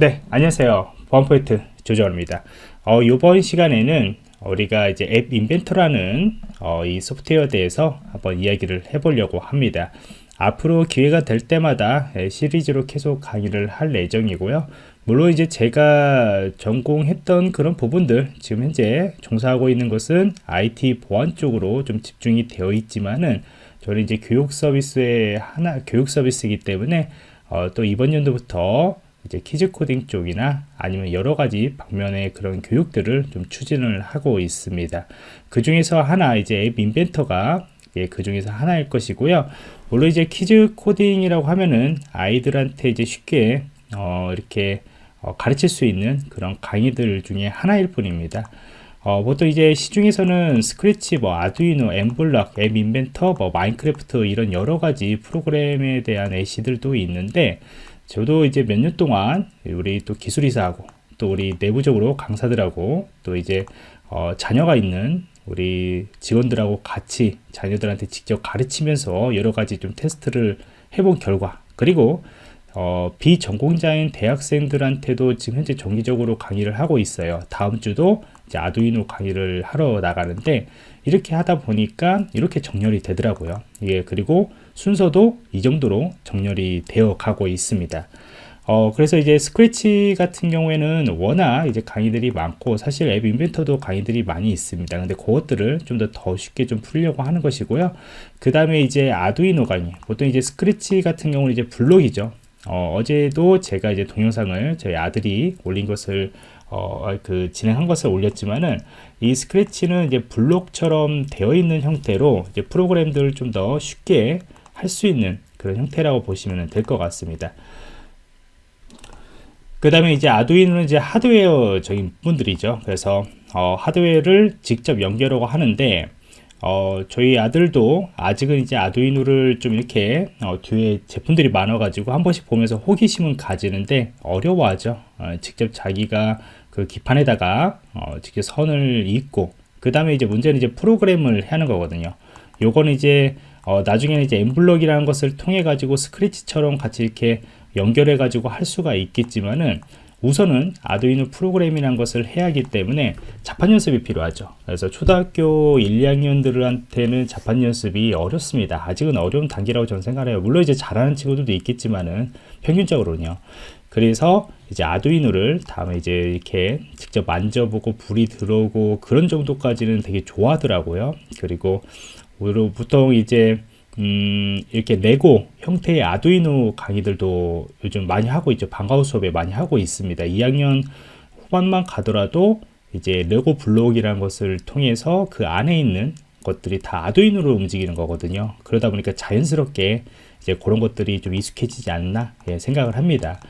네 안녕하세요. 보안포인트 조정입니다. 어, 이번 시간에는 우리가 이제 앱 인벤터라는 어, 이 소프트웨어에 대해서 한번 이야기를 해보려고 합니다. 앞으로 기회가 될 때마다 시리즈로 계속 강의를 할 예정이고요. 물론 이제 제가 전공했던 그런 부분들 지금 현재 종사하고 있는 것은 IT 보안 쪽으로 좀 집중이 되어 있지만은 저는 이제 교육 서비스의 하나 교육 서비스이기 때문에 어, 또 이번 연도부터 이제 kids 코딩 쪽이나 아니면 여러 가지 방면의 그런 교육들을 좀 추진을 하고 있습니다. 그 중에서 하나 이제 App Inventor가 예, 그 중에서 하나일 것이고요. 물론 이제 kids 코딩이라고 하면은 아이들한테 이제 쉽게 어, 이렇게 어, 가르칠 수 있는 그런 강의들 중에 하나일 뿐입니다. 어, 보통 이제 시중에서는 스크래치, 뭐 Arduino, mBlock, App Inventor, 뭐 Minecraft 이런 여러 가지 프로그램에 대한 애들도 있는데 저도 이제 몇 년 동안 우리 또 기술이사하고 또 우리 내부적으로 강사들하고 또 이제 어, 자녀가 있는 우리 직원들하고 같이 자녀들한테 직접 가르치면서 여러 가지 좀 테스트를 해본 결과 그리고 어, 비전공자인 대학생들한테도 지금 현재 정기적으로 강의를 하고 있어요. 다음 주도 이제 아두이노 강의를 하러 나가는데 이렇게 하다 보니까 이렇게 정렬이 되더라고요. 예 그리고 순서도 이 정도로 정렬이 되어 가고 있습니다 어, 그래서 이제 스크래치 같은 경우에는 워낙 이제 강의들이 많고 사실 앱 인벤터도 강의들이 많이 있습니다. 근데 그것들을 좀 더 더 쉽게 좀 풀려고 하는 것이고요. 그 다음에 이제 아두이노 강의. 보통 이제 스크래치 같은 경우는 이제 블록이죠. 어, 어제도 제가 이제 동영상을 저희 아들이 올린 것을 어, 그 진행한 것을 올렸지만은 이 스크래치는 이제 블록처럼 되어 있는 형태로 이제 프로그램들을 좀 더 쉽게 할 수 있는 그런 형태라고 보시면 될 것 같습니다. 그 다음에 이제 아두이노는 이제 하드웨어적인 분들이죠. 그래서 어, 하드웨어를 직접 연결하고 하는데 어, 저희 아들도 아직은 이제 아두이노를 좀 이렇게 어, 뒤에 제품들이 많아 가지고 한 번씩 보면서 호기심은 가지는데 어려워하죠 어, 직접 자기가 그 기판에다가 어, 직접 선을 잇고 그 다음에 이제 문제는 이제 프로그램을 하는 거거든요 요거는 이제 어, 나중에는 이제 엠블럭이라는 것을 통해 가지고 스크래치처럼 같이 이렇게 연결해 가지고 할 수가 있겠지만은 우선은 아두이노 프로그램이란 것을 해야 하기 때문에 자판 연습이 필요하죠. 그래서 초등학교 1, 2학년들한테는 자판 연습이 어렵습니다. 아직은 어려운 단계라고 저는 생각해요. 물론 이제 잘하는 친구들도 있겠지만은 평균적으로는요. 그래서 이제 아두이노를 다음에 이제 이렇게 직접 만져보고 불이 들어오고 그런 정도까지는 되게 좋아하더라고요. 그리고 보통 이제 음, 이렇게 레고 형태의 아두이노 강의들도 요즘 많이 하고 있죠. 방과후 수업에 많이 하고 있습니다. 2학년 후반만 가더라도 이제 레고 블록이라는 것을 통해서 그 안에 있는 것들이 다 아두이노로 움직이는 거거든요. 그러다 보니까 자연스럽게 이제 그런 것들이 좀 익숙해지지 않나 예, 생각을 합니다.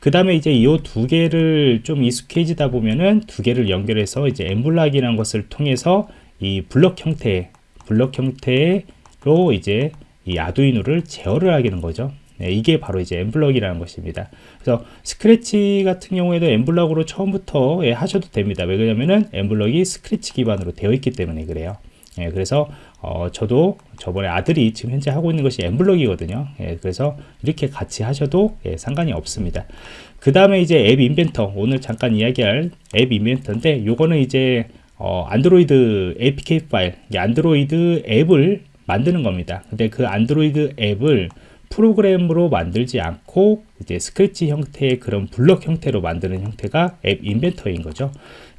그 다음에 이제 이 두 개를 좀 익숙해지다 보면은 두 개를 연결해서 이제 엠블락이라는 것을 통해서 이 블럭 형태, 블럭 형태의 로 이제 이 Arduino를 제어를 하게 되는 거죠. 네, 이게 바로 이제 mBlock이라는 것입니다. 그래서 스크래치 같은 경우에도 mBlock으로 처음부터 예, 하셔도 됩니다. 왜 그러냐면은 mBlock이 Scratch 기반으로 되어 있기 때문에 그래요. 예, 그래서 어, 저도 저번에 아들이 지금 현재 하고 있는 것이 mBlock이거든요. 예, 그래서 이렇게 같이 하셔도 예, 상관이 없습니다. 그 다음에 이제 App Inventor 오늘 잠깐 이야기할 App Inventor인데 요거는 이제 어, 안드로이드 APK 파일 안드로이드 앱을 만드는 겁니다. 근데 그 안드로이드 앱을 프로그램으로 만들지 않고 이제 스크래치 형태의 그런 블럭 형태로 만드는 형태가 App Inventor인 거죠.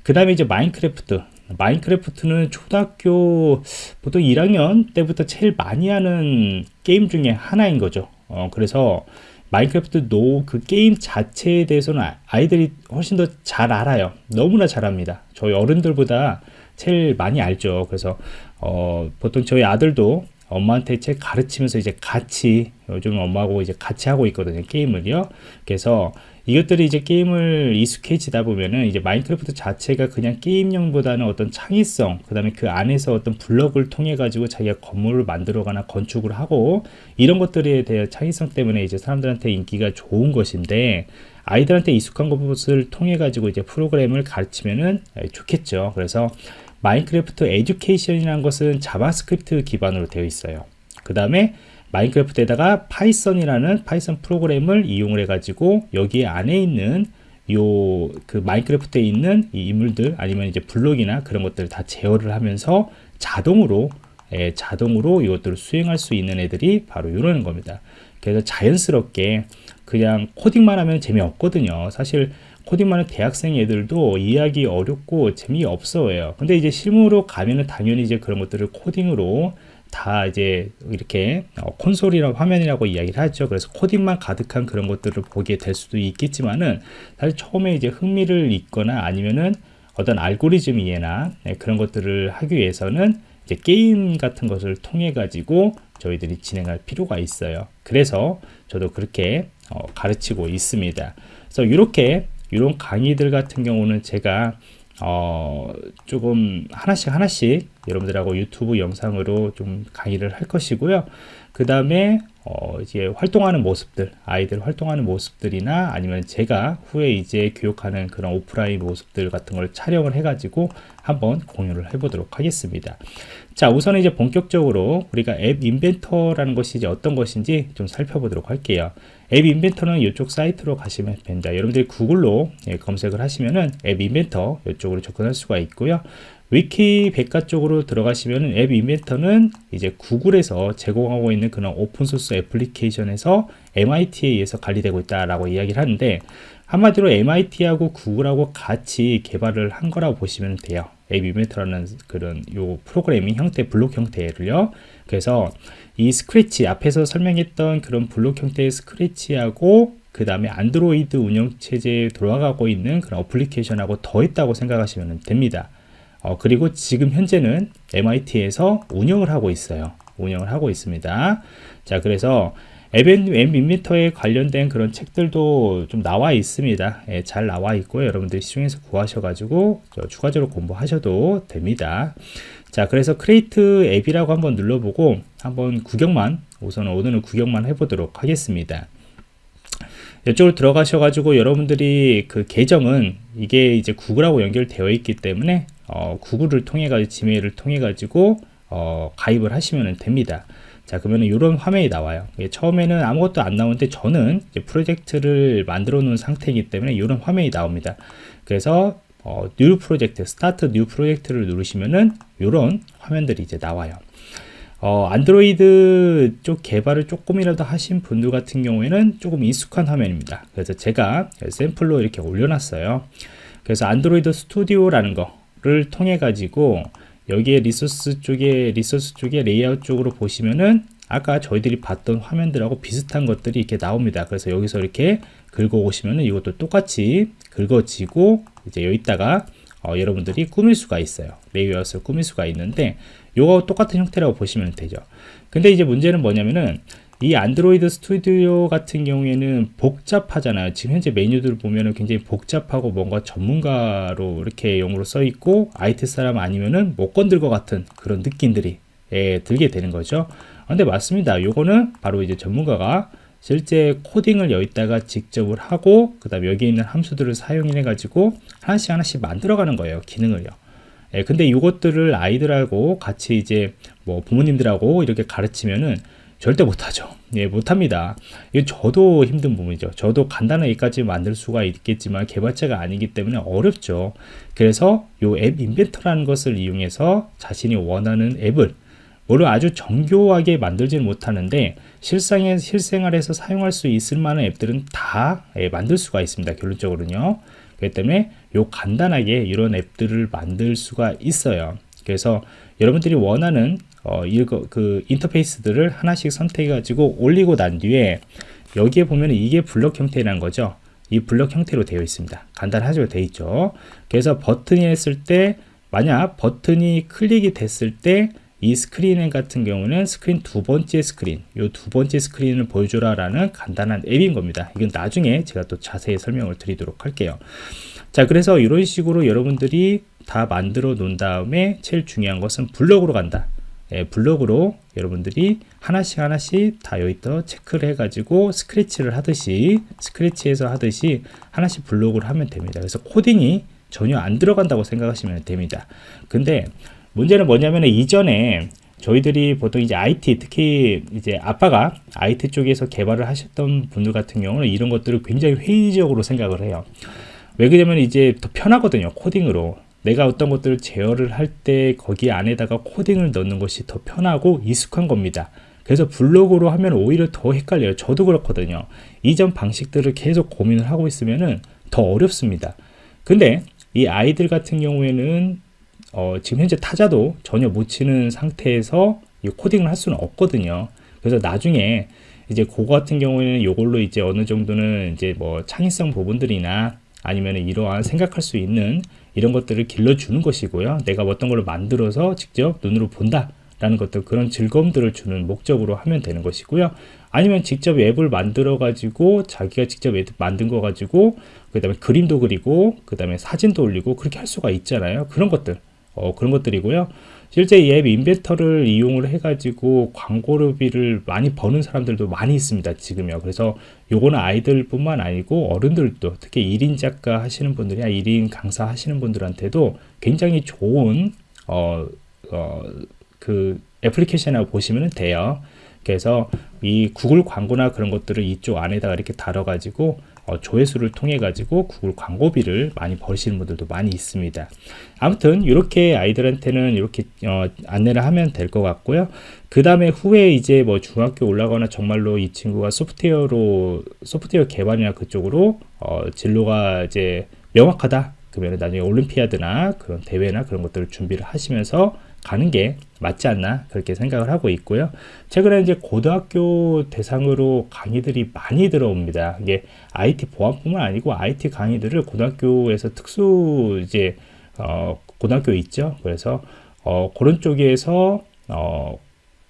그 다음에 이제 Minecraft. Minecraft는 초등학교 보통 1학년 때부터 제일 많이 하는 게임 중에 하나인 거죠. 어, 그래서 Minecraft 노 그 게임 자체에 대해서는 아, 아이들이 훨씬 더 잘 알아요. 너무나 잘합니다. 저희 어른들보다 제일 많이 알죠. 그래서 어, 보통 저희 아들도 엄마한테 책 가르치면서 이제 같이 요즘 엄마하고 이제 같이 하고 있거든요 게임을요 그래서 이것들이 이제 게임을 익숙해지다 보면은 이제 마인크래프트 자체가 그냥 게임용보다는 어떤 창의성 그 다음에 그 안에서 어떤 블럭을 통해 가지고 자기가 건물을 만들어가나 건축을 하고 이런 것들에 대한 창의성 때문에 이제 사람들한테 인기가 좋은 것인데 아이들한테 익숙한 것을 통해 가지고 이제 프로그램을 가르치면은 좋겠죠. 그래서 Minecraft Education이라는 것은 JavaScript 기반으로 되어 있어요. 그 다음에 Minecraft에다가 Python이라는 Python 프로그램을 이용을 해 가지고 여기 안에 있는 요 그 Minecraft에 있는 이 인물들 아니면 이제 블록이나 그런 것들을 다 제어를 하면서 자동으로 예, 자동으로 이것들을 수행할 수 있는 애들이 바로 이러는 겁니다. 그래서 자연스럽게 그냥 코딩만 하면 재미없거든요. 사실 코딩만 하는 대학생 애들도 이해하기 어렵고 재미없어요. 근데 이제 실무로 가면은 당연히 이제 그런 것들을 코딩으로 다 이제 이렇게 어, 콘솔이라고 화면이라고 이야기를 하죠. 그래서 코딩만 가득한 그런 것들을 보게 될 수도 있겠지만은 사실 처음에 이제 흥미를 있거나 아니면은 어떤 알고리즘 이해나 네, 그런 것들을 하기 위해서는 이제 게임 같은 것을 통해 가지고 저희들이 진행할 필요가 있어요. 그래서 저도 그렇게 어, 가르치고 있습니다. 그래서 이렇게 이런 강의들 같은 경우는 제가 어, 조금 하나씩 하나씩 여러분들하고 유튜브 영상으로 좀 강의를 할 것이고요. 그 다음에 어, 이제 활동하는 모습들, 아이들 활동하는 모습들이나 아니면 제가 후에 이제 교육하는 그런 오프라인 모습들 같은 걸 촬영을 해가지고 한번 공유를 해보도록 하겠습니다. 자, 우선 이제 본격적으로 우리가 앱 인벤터라는 것이 이제 어떤 것인지 좀 살펴보도록 할게요. App Inventor는 이쪽 사이트로 가시면 됩니다. 여러분들이 구글로 예, 검색을 하시면은 App Inventor 이쪽으로 접근할 수가 있고요. 위키 백과 쪽으로 들어가시면 App Inventor는 이제 구글에서 제공하고 있는 그런 open source 애플리케이션에서 MIT에 의해서 관리되고 있다라고 이야기를 하는데 한마디로 MIT하고 구글하고 같이 개발을 한 거라고 보시면 돼요. App Inventor라는 그런 요 프로그래밍 형태, 블록 형태를요. 그래서 이 스크래치 앞에서 설명했던 그런 블록 형태의 스크래치하고 그 다음에 안드로이드 운영체제에 돌아가고 있는 그런 어플리케이션하고 더했다고 생각하시면 됩니다. 어, 그리고 지금 현재는 MIT에서 운영을 하고 있어요. 운영을 하고 있습니다. 자, 그래서 앱인미터에 관련된 그런 책들도 좀 나와 있습니다. 예, 잘 나와 있고요. 여러분들 시중에서 구하셔가지고 추가적으로 공부하셔도 됩니다. 자, 그래서 create app이라고 한번 눌러보고 한번 구경만 우선 오늘은 구경만 해보도록 하겠습니다. 이쪽으로 들어가셔가지고 여러분들이 그 계정은 이게 이제 구글하고 연결되어 있기 때문에 어, 구글을 통해 가지고 Gmail을 통해 가지고 어, 가입을 하시면 됩니다. 자 그러면 이런 화면이 나와요. 처음에는 아무것도 안 나오는데 저는 프로젝트를 만들어 놓은 상태이기 때문에 이런 화면이 나옵니다. 그래서 어, new project, start new project를 누르시면은 이런 화면들이 이제 나와요. 어, 안드로이드 쪽 개발을 조금이라도 하신 분들 같은 경우에는 조금 익숙한 화면입니다. 그래서 제가 샘플로 이렇게 올려놨어요. 그래서 Android Studio라는 거 를 통해 가지고 여기에 resource 쪽에 resource 쪽에 레이아웃 쪽으로 보시면은 아까 저희들이 봤던 화면들하고 비슷한 것들이 이렇게 나옵니다. 그래서 여기서 이렇게 긁어 오시면은 이것도 똑같이 긁어지고 이제 여기다가 어, 여러분들이 꾸밀 수가 있어요. 레이아웃을 꾸밀 수가 있는데 요거 똑같은 형태라고 보시면 되죠. 근데 이제 문제는 뭐냐면은 이 안드로이드 스튜디오 같은 경우에는 복잡하잖아요. 지금 현재 메뉴들을 보면은 굉장히 복잡하고 뭔가 전문가로 이렇게 용어로 써 있고 IT 사람 아니면은 못 건들 것 같은 그런 느낌들이 예, 들게 되는 거죠. 근데 맞습니다. 요거는 바로 이제 전문가가 실제 코딩을 여기다가 직접을 하고 그 다음에 여기 있는 함수들을 사용해 가지고 하나씩 하나씩 만들어 가는 거예요 기능을요 예, 근데 이것들을 아이들하고 같이 이제 뭐 부모님들하고 이렇게 가르치면은 절대 못하죠. 예, 못합니다. 이거 저도 힘든 부분이죠. 저도 간단하게까지 만들 수가 있겠지만 개발자가 아니기 때문에 어렵죠. 그래서 이앱 인벤터라는 것을 이용해서 자신이 원하는 앱을 물론 아주 정교하게 만들지는 못하는데 실상에 실생활에서 사용할 수 있을 만한 앱들은 다 예, 만들 수가 있습니다. 결론적으로는요. 그렇기 때문에 요 간단하게 이런 앱들을 만들 수가 있어요. 그래서 여러분들이 원하는 어, 이거 그 인터페이스들을 하나씩 선택해 가지고 올리고 난 뒤에 여기에 보면 이게 블럭 형태라는 거죠. 이 블럭 형태로 되어 있습니다. 간단하죠. 되어 있죠. 그래서 버튼이 했을 때 만약 버튼이 클릭이 됐을 때 이 스크린 같은 경우는 스크린 두 번째 스크린, 이 두 번째 스크린을 보여줘라 라는 간단한 앱인 겁니다. 이건 나중에 제가 또 자세히 설명을 드리도록 할게요. 자, 그래서 이런 식으로 여러분들이 다 만들어 놓은 다음에 제일 중요한 것은 블럭으로 간다. 예, 블록으로 여러분들이 하나씩 하나씩 다 여기다 체크를 해가지고 Scratch를 하듯이 Scratch에서 하듯이 하나씩 블록을 하면 됩니다. 그래서 코딩이 전혀 안 들어간다고 생각하시면 됩니다. 근데 문제는 뭐냐면 이전에 저희들이 보통 이제 IT 특히 이제 아빠가 IT 쪽에서 개발을 하셨던 분들 같은 경우는 이런 것들을 굉장히 회의적으로 생각을 해요. 왜 그러냐면 이제 더 편하거든요 코딩으로 내가 어떤 것들을 제어를 할 때 거기 안에다가 코딩을 넣는 것이 더 편하고 익숙한 겁니다. 그래서 블로그로 하면 오히려 더 헷갈려요. 저도 그렇거든요. 이전 방식들을 계속 고민을 하고 있으면은 더 어렵습니다. 근데 이 아이들 같은 경우에는 어, 지금 현재 타자도 전혀 못 치는 상태에서 이 코딩을 할 수는 없거든요. 그래서 나중에 이제 그거 같은 경우에는 이걸로 이제 어느 정도는 이제 뭐 창의성 부분들이나 아니면 이러한 생각할 수 있는 이런 것들을 길러주는 것이고요. 내가 어떤 걸 만들어서 직접 눈으로 본다. 라는 것들 그런 즐거움들을 주는 목적으로 하면 되는 것이고요 아니면 직접 앱을 만들어 가지고 자기가 직접 앱 만든 거 가지고 그 다음에 그림도 그리고 그 다음에 사진도 올리고 그렇게 할 수가 있잖아요 그런 것들 어, 그런 것들이고요 실제 이 앱 인벤터를 이용을 해가지고 광고비를 많이 버는 사람들도 많이 있습니다 지금요. 그래서 요거는 아이들 뿐만 아니고 어른들도 특히 1인 작가 하시는 분들이나 1인 강사 하시는 분들한테도 굉장히 좋은 어, 어, 그 애플리케이션이라고 보시면 돼요. 그래서 이 구글 광고나 그런 것들을 이쪽 안에다가 이렇게 달아 가지고 어, 조회수를 통해 가지고 구글 광고비를 많이 버시는 분들도 많이 있습니다. 아무튼 이렇게 아이들한테는 이렇게 어, 안내를 하면 될 것 같고요. 그 다음에 후에 이제 뭐 중학교 올라가거나 정말로 이 친구가 소프트웨어로 소프트웨어 개발이나 그쪽으로 어, 진로가 이제 명확하다. 그러면 나중에 올림피아드나 그런 대회나 그런 것들을 준비를 하시면서 가는 게 맞지 않나 그렇게 생각을 하고 있고요. 최근에 이제 고등학교 대상으로 강의들이 많이 들어옵니다. 이게 IT 보안뿐만 아니고 IT 강의들을 고등학교에서 특수 이제 어, 고등학교 있죠? 그래서 어, 그런 쪽에서 어,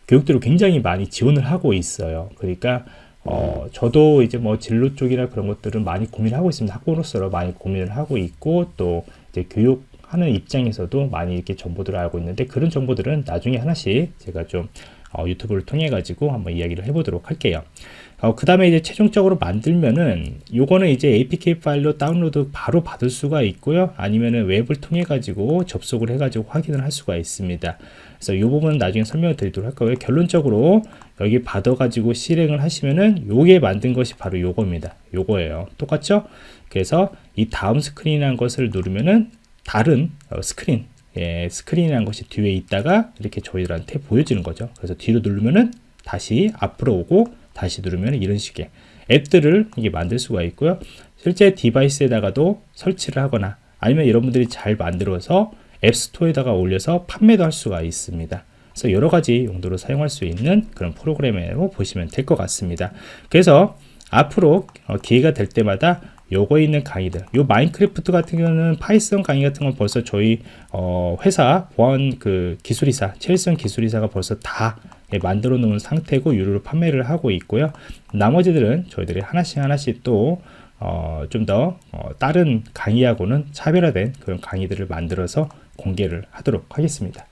교육들을 굉장히 많이 지원을 하고 있어요. 그러니까 어, 저도 이제 뭐 진로 쪽이나 그런 것들은 많이 고민하고 있습니다. 학부로서 많이 고민을 하고 있고 또 이제 교육 하는 입장에서도 많이 이렇게 정보들을 알고 있는데 그런 정보들은 나중에 하나씩 제가 좀 어, 유튜브를 통해 가지고 한번 이야기를 해보도록 할게요. 어, 그 다음에 이제 최종적으로 만들면은 요거는 이제 apk 파일로 다운로드 바로 받을 수가 있고요. 아니면은 웹을 통해 가지고 접속을 해 가지고 확인을 할 수가 있습니다. 그래서 이 부분은 나중에 설명을 드리도록 할 거고요. 결론적으로 여기 받아 가지고 실행을 하시면은 요게 만든 것이 바로 요겁니다. 요거예요. 똑같죠? 그래서 이 다음 스크린이라는 것을 누르면은 다른 어, 스크린. 예, 스크린이라는 것이 뒤에 있다가 이렇게 저희들한테 보여지는 거죠. 그래서 뒤로 누르면은 다시 앞으로 오고 다시 누르면 이런 식의 앱들을 이게 만들 수가 있고요. 실제 device에다가도 설치를 하거나 아니면 여러분들이 잘 만들어서 App Store에다가 올려서 판매도 할 수가 있습니다. 그래서 여러 가지 용도로 사용할 수 있는 그런 프로그램이라고 보시면 될 것 같습니다. 그래서 앞으로 어, 기회가 될 때마다 요거 있는 강의들. 요 마인크래프트 같은 경우는 파이썬 강의 같은 건 벌써 저희 어 회사 보안 그 기술이사 체일성 기술이사가 벌써 다 예, 만들어 놓은 상태고 유료로 판매를 하고 있고요. 나머지들은 저희들이 하나씩 하나씩 또 어, 좀더 어, 다른 강의하고는 차별화된 그런 강의들을 만들어서 공개를 하도록 하겠습니다